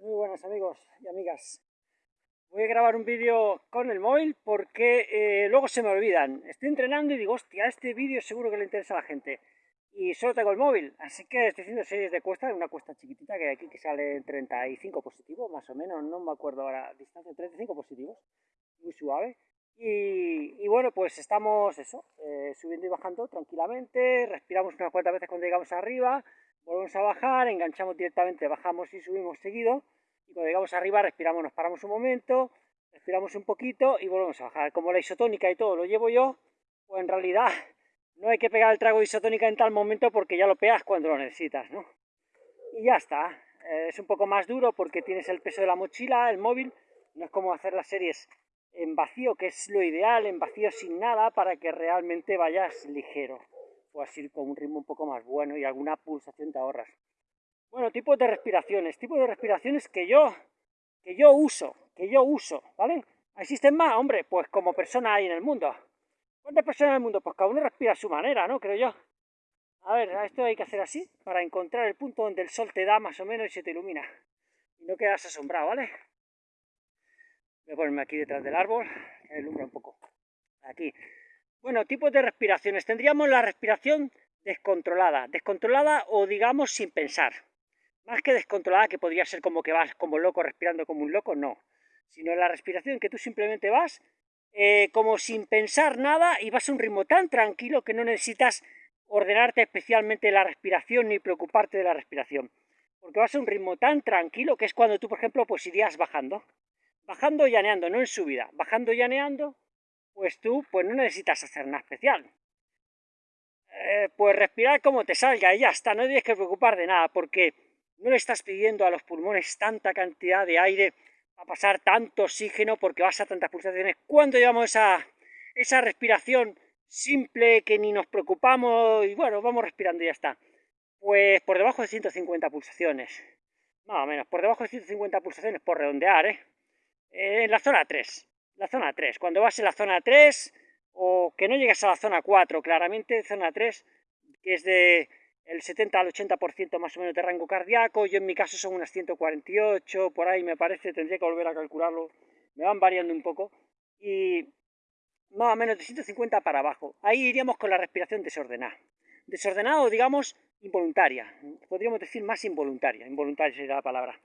Muy buenas amigos y amigas. Voy a grabar un vídeo con el móvil porque eh, luego se me olvidan. Estoy entrenando y digo, hostia, este vídeo seguro que le interesa a la gente. Y solo tengo el móvil, así que estoy haciendo series de cuesta, una cuesta chiquitita que hay aquí que sale 35 positivos, más o menos, no me acuerdo ahora, distancia 35 positivos, muy suave. Y, bueno, pues estamos eso, eh, subiendo y bajando tranquilamente, respiramos unas cuantas veces cuando llegamos arriba, volvemos a bajar, enganchamos directamente, bajamos y subimos seguido, y cuando llegamos arriba respiramos, nos paramos un momento, respiramos un poquito y volvemos a bajar. Como la isotónica y todo lo llevo yo, pues en realidad no hay que pegar el trago de isotónica en tal momento porque ya lo pegas cuando lo necesitas, ¿no? Y ya está. Eh, es un poco más duro porque tienes el peso de la mochila, el móvil, no es como hacer las series en vacío, que es lo ideal, en vacío sin nada, para que realmente vayas ligero puedas ir con un ritmo un poco más bueno y alguna pulsación te ahorras. Bueno, tipos de respiraciones, tipos de respiraciones que yo, que yo uso, que yo uso, ¿vale? ¿Existen más? Hombre, pues como persona hay en el mundo. ¿Cuántas personas en el mundo? Pues cada uno respira a su manera, ¿no? Creo yo. A ver, esto hay que hacer así, para encontrar el punto donde el sol te da más o menos y se te ilumina. Y no quedas asombrado, ¿vale? Voy a ponerme aquí detrás del árbol, que ilumbra un poco. Aquí. Bueno, tipos de respiraciones. Tendríamos la respiración descontrolada. Descontrolada o digamos sin pensar. Más que descontrolada, que podría ser como que vas como loco respirando como un loco, no. Sino la respiración que tú simplemente vas eh, como sin pensar nada y vas a un ritmo tan tranquilo que no necesitas ordenarte especialmente la respiración ni preocuparte de la respiración. Porque vas a un ritmo tan tranquilo que es cuando tú, por ejemplo, pues irías bajando. Bajando y llaneando, no en subida. Bajando y llaneando pues tú pues no necesitas hacer nada especial. Eh, pues respirar como te salga y ya está, no tienes que preocupar de nada, porque no le estás pidiendo a los pulmones tanta cantidad de aire a pasar tanto oxígeno porque vas a tantas pulsaciones. Cuando llevamos esa, esa respiración simple que ni nos preocupamos y bueno, vamos respirando y ya está. Pues por debajo de 150 pulsaciones, más o menos, por debajo de 150 pulsaciones por redondear, ¿eh? en la zona 3 la zona 3. Cuando vas en la zona 3 o que no llegas a la zona 4, claramente zona 3, que es de el 70 al 80% más o menos de rango cardíaco, yo en mi caso son unas 148, por ahí me parece, tendría que volver a calcularlo, me van variando un poco, y más o menos de 150 para abajo. Ahí iríamos con la respiración desordenada. Desordenada o digamos involuntaria, podríamos decir más involuntaria, involuntaria sería la palabra.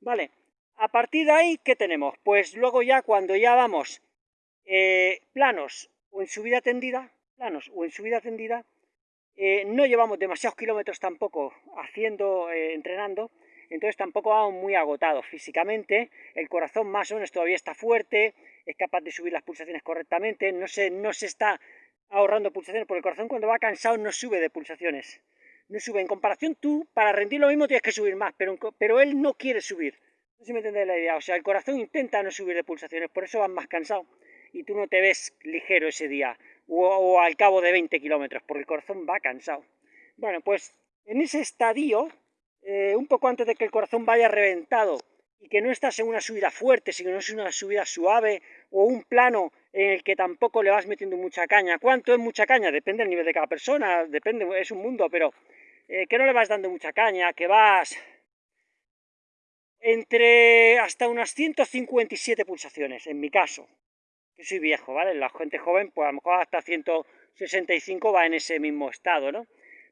Vale, a partir de ahí, ¿qué tenemos? Pues luego ya cuando ya vamos eh, planos o en subida tendida, planos o en subida tendida, eh, no llevamos demasiados kilómetros tampoco haciendo, eh, entrenando, entonces tampoco vamos muy agotados físicamente, el corazón más o menos todavía está fuerte, es capaz de subir las pulsaciones correctamente, no se, no se está ahorrando pulsaciones, porque el corazón cuando va cansado no sube de pulsaciones, no sube. En comparación tú, para rendir lo mismo tienes que subir más, pero, pero él no quiere subir. No sé si me entendéis la idea. O sea, el corazón intenta no subir de pulsaciones, por eso vas más cansado. Y tú no te ves ligero ese día, o, al cabo de 20 kilómetros, porque el corazón va cansado. Bueno, pues en ese estadio, eh, un poco antes de que el corazón vaya reventado, y que no estás en una subida fuerte, sino es una subida suave, o un plano en el que tampoco le vas metiendo mucha caña. ¿Cuánto es mucha caña? Depende del nivel de cada persona, depende, es un mundo, pero eh, que no le vas dando mucha caña, que vas entre hasta unas 157 pulsaciones, en mi caso, que soy viejo, ¿vale? La gente joven, pues a lo mejor hasta 165 va en ese mismo estado, ¿no?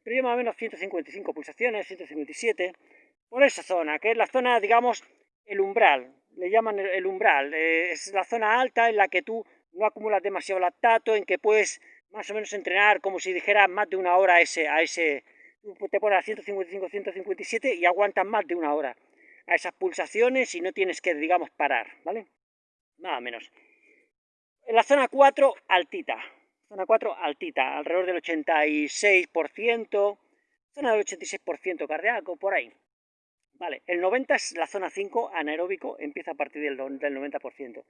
Pero yo más o menos 155 pulsaciones, 157, por esa zona, que es la zona, digamos, el umbral, le llaman el umbral, eh, es la zona alta en la que tú no acumulas demasiado lactato, en que puedes más o menos entrenar como si dijeras más de una hora a ese, a ese, te pones a 155, 157 y aguantas más de una hora a esas pulsaciones y no tienes que, digamos, parar, ¿vale? Nada menos. En la zona 4, altita. Zona 4, altita, alrededor del 86%, zona del 86% cardíaco, por ahí. Vale, el 90 es la zona 5, anaeróbico, empieza a partir del, del 90%.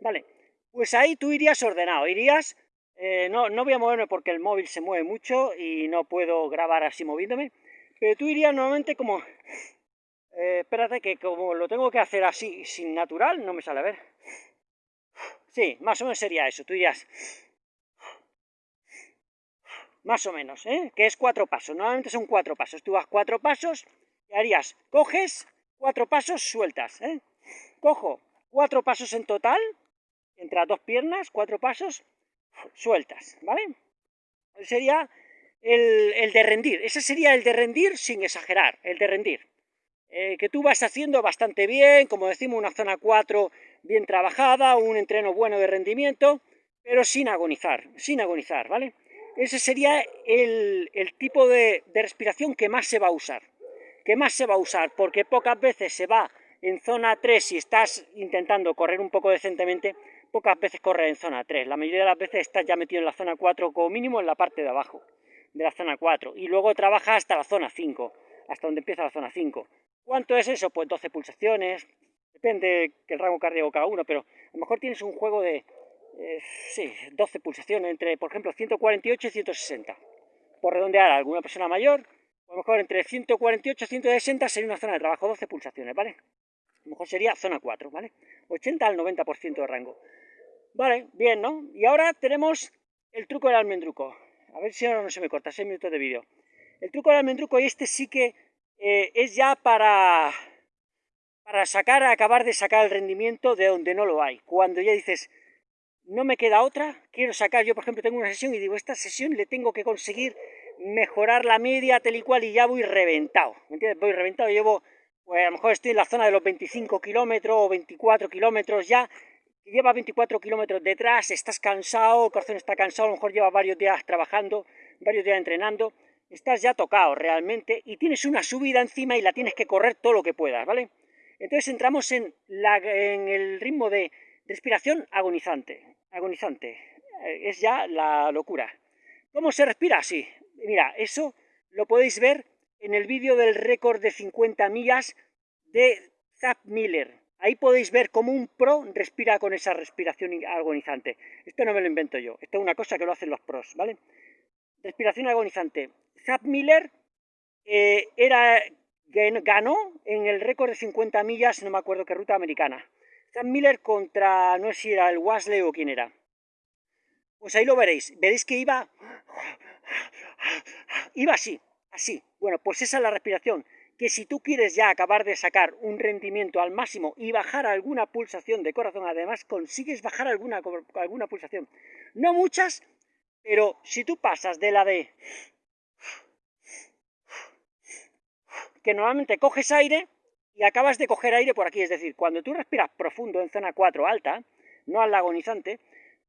Vale, pues ahí tú irías ordenado, irías... Eh, no, no voy a moverme porque el móvil se mueve mucho y no puedo grabar así moviéndome, pero tú irías normalmente como espérate que como lo tengo que hacer así, sin natural, no me sale a ver. Sí, más o menos sería eso, tú dirías... Más o menos, ¿eh? Que es cuatro pasos, normalmente son cuatro pasos. Tú vas cuatro pasos y harías, coges cuatro pasos sueltas. ¿eh? Cojo cuatro pasos en total, entre dos piernas, cuatro pasos sueltas, ¿vale? Sería el, de rendir, ese sería el de rendir sin exagerar, el de rendir. Eh, que tú vas haciendo bastante bien, como decimos, una zona 4 bien trabajada, un entreno bueno de rendimiento, pero sin agonizar, sin agonizar, ¿vale? Ese sería el, tipo de, de respiración que más se va a usar, que más se va a usar, porque pocas veces se va en zona 3 si estás intentando correr un poco decentemente, pocas veces corres en zona 3, la mayoría de las veces estás ya metido en la zona 4 como mínimo en la parte de abajo de la zona 4 y luego trabajas hasta la zona 5, hasta donde empieza la zona 5. ¿Cuánto es eso? Pues 12 pulsaciones, depende del rango cardíaco cada uno, pero a lo mejor tienes un juego de, eh, sí, 12 pulsaciones, entre, por ejemplo, 148 y 160. Por redondear a alguna persona mayor, a lo mejor entre 148 y 160 sería una zona de trabajo, 12 pulsaciones, ¿vale? A lo mejor sería zona 4, ¿vale? 80 al 90% de rango. Vale, bien, ¿no? Y ahora tenemos el truco del almendruco. A ver si ahora no se me corta, 6 minutos de vídeo. El truco del almendruco, y este sí que eh, es ya para, para sacar, acabar de sacar el rendimiento de donde no lo hay. Cuando ya dices, no me queda otra, quiero sacar, yo por ejemplo tengo una sesión y digo, esta sesión le tengo que conseguir mejorar la media tal y cual y ya voy reventado, ¿me entiendes? Voy reventado, llevo, pues a lo mejor estoy en la zona de los 25 kilómetros o 24 kilómetros ya, lleva 24 kilómetros detrás, estás cansado, el corazón está cansado, a lo mejor lleva varios días trabajando, varios días entrenando, estás ya tocado realmente y tienes una subida encima y la tienes que correr todo lo que puedas, ¿vale? Entonces entramos en, la, en el ritmo de respiración agonizante, agonizante, eh, es ya la locura. ¿Cómo se respira? Sí, mira, eso lo podéis ver en el vídeo del récord de 50 millas de Zap Miller, Ahí podéis ver cómo un pro respira con esa respiración agonizante. Esto no me lo invento yo, esto es una cosa que lo hacen los pros, ¿vale? Respiración agonizante. Zap Miller eh, era, ganó en el récord de 50 millas, no me acuerdo qué ruta americana. Zap Miller contra, no sé si era el Wasley o quién era. Pues ahí lo veréis, veréis que iba, iba así, así. Bueno, pues esa es la respiración que si tú quieres ya acabar de sacar un rendimiento al máximo y bajar alguna pulsación de corazón, además consigues bajar alguna, alguna pulsación. No muchas, pero si tú pasas de la de que normalmente coges aire y acabas de coger aire por aquí, es decir, cuando tú respiras profundo en zona 4 alta, no al agonizante,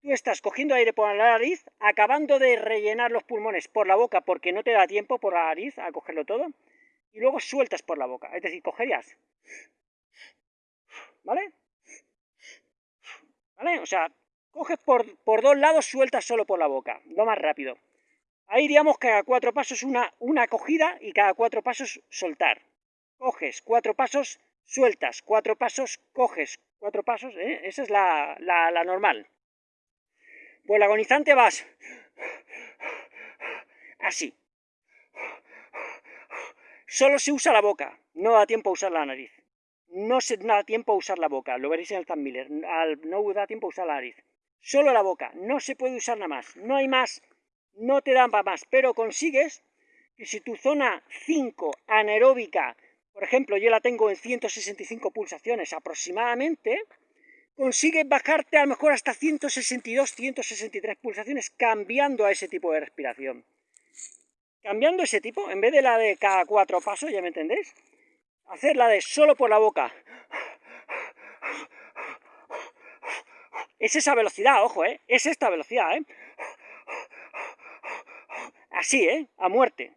tú estás cogiendo aire por la nariz, acabando de rellenar los pulmones por la boca porque no te da tiempo por la nariz a cogerlo todo, y luego sueltas por la boca. Es decir, cogerías. ¿Vale? ¿Vale? O sea, coges por, por dos lados, sueltas solo por la boca. Lo más rápido. Ahí diríamos que cada cuatro pasos una, una cogida y cada cuatro pasos soltar. Coges cuatro pasos, sueltas cuatro pasos, coges cuatro pasos. ¿eh? Esa es la, la, normal. Pues la agonizante vas así. Solo se usa la boca, no da tiempo a usar la nariz. No se da tiempo a usar la boca, lo veréis en el Miller, no da tiempo a usar la nariz. Solo la boca, no se puede usar nada más, no hay más, no te dan para más, pero consigues que si tu zona 5 anaeróbica, por ejemplo, yo la tengo en 165 pulsaciones aproximadamente, consigues bajarte a lo mejor hasta 162, 163 pulsaciones cambiando a ese tipo de respiración. Cambiando ese tipo, en vez de la de cada cuatro pasos, ¿ya me entendéis? Hacer la de solo por la boca. Es esa velocidad, ojo, ¿eh? Es esta velocidad, ¿eh? Así, ¿eh? A muerte.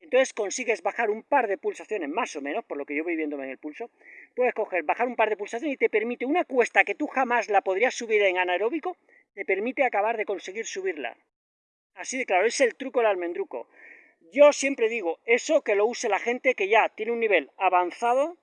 Entonces consigues bajar un par de pulsaciones, más o menos, por lo que yo voy viendo en el pulso. Puedes coger, bajar un par de pulsaciones y te permite una cuesta que tú jamás la podrías subir en anaeróbico, te permite acabar de conseguir subirla. Así de claro, es el truco del almendruco. Yo siempre digo, eso que lo use la gente que ya tiene un nivel avanzado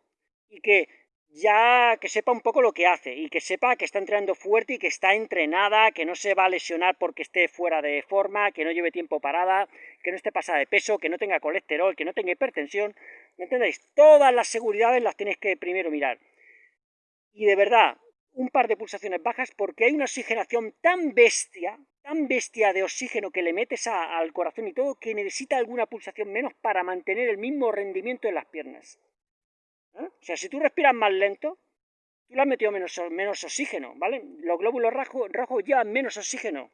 y que ya que sepa un poco lo que hace y que sepa que está entrenando fuerte y que está entrenada, que no se va a lesionar porque esté fuera de forma, que no lleve tiempo parada, que no esté pasada de peso, que no tenga colesterol, que no tenga hipertensión. ¿Me entendéis? Todas las seguridades las tienes que primero mirar. Y de verdad, un par de pulsaciones bajas porque hay una oxigenación tan bestia, tan bestia de oxígeno que le metes al corazón y todo, que necesita alguna pulsación menos para mantener el mismo rendimiento en las piernas. ¿Eh? O sea, si tú respiras más lento, tú le has metido menos, menos oxígeno, ¿vale? Los glóbulos rojos, llevan menos oxígeno,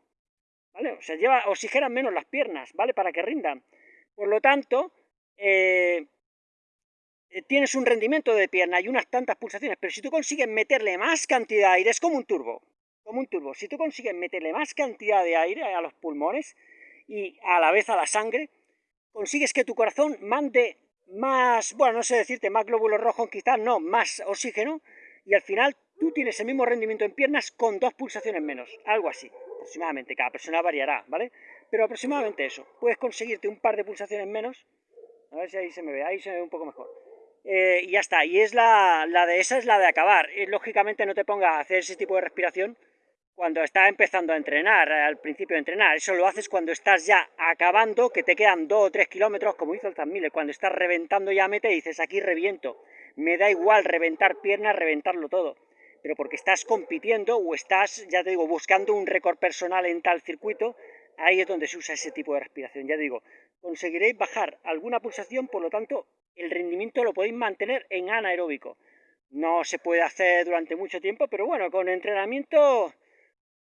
¿vale? O sea, lleva, oxigenan menos las piernas, ¿vale? Para que rindan. Por lo tanto, eh, eh, tienes un rendimiento de pierna y unas tantas pulsaciones, pero si tú consigues meterle más cantidad de aire, es como un turbo, como un turbo. Si tú consigues meterle más cantidad de aire a los pulmones y a la vez a la sangre, consigues que tu corazón mande más, bueno, no sé decirte, más glóbulos rojos, quizás no, más oxígeno, y al final tú tienes el mismo rendimiento en piernas con dos pulsaciones menos, algo así, aproximadamente, cada persona variará, ¿vale? Pero aproximadamente eso, puedes conseguirte un par de pulsaciones menos, a ver si ahí se me ve, ahí se me ve un poco mejor, eh, y ya está, y es la, la, de esa es la de acabar, y lógicamente no te pongas a hacer ese tipo de respiración cuando estás empezando a entrenar, al principio de entrenar. Eso lo haces cuando estás ya acabando, que te quedan 2 o 3 kilómetros, como hizo el Tan cuando estás reventando ya mete y dices, aquí reviento. Me da igual reventar piernas, reventarlo todo. Pero porque estás compitiendo o estás, ya te digo, buscando un récord personal en tal circuito, ahí es donde se usa ese tipo de respiración. Ya digo, conseguiréis bajar alguna pulsación, por lo tanto, el rendimiento lo podéis mantener en anaeróbico. No se puede hacer durante mucho tiempo, pero bueno, con entrenamiento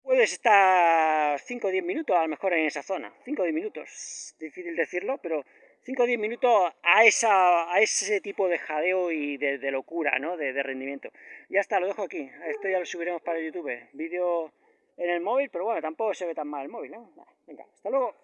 puedes estar 5 o 10 minutos a lo mejor en esa zona. 5 o 10 minutos, difícil decirlo, pero 5 o 10 minutos a, esa, a ese tipo de jadeo y de, locura, ¿no? De, rendimiento. Ya está, lo dejo aquí. Esto ya lo subiremos para YouTube. Vídeo en el móvil, pero bueno, tampoco se ve tan mal el móvil, ¿no? Venga, hasta luego.